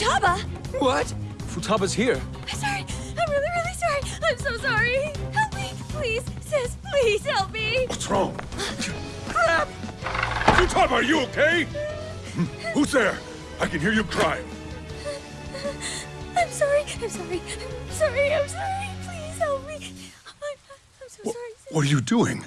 Futaba. What? Futaba's here. I'm sorry. I'm really, really sorry. I'm so sorry. Help me, please, sis. Please help me. What's wrong? Crap! Futaba, are you okay? Who's there? I can hear you crying. I'm sorry. I'm sorry. I'm sorry. I'm sorry. Please help me. I'm, I'm so Wh sorry. sis. What are you doing?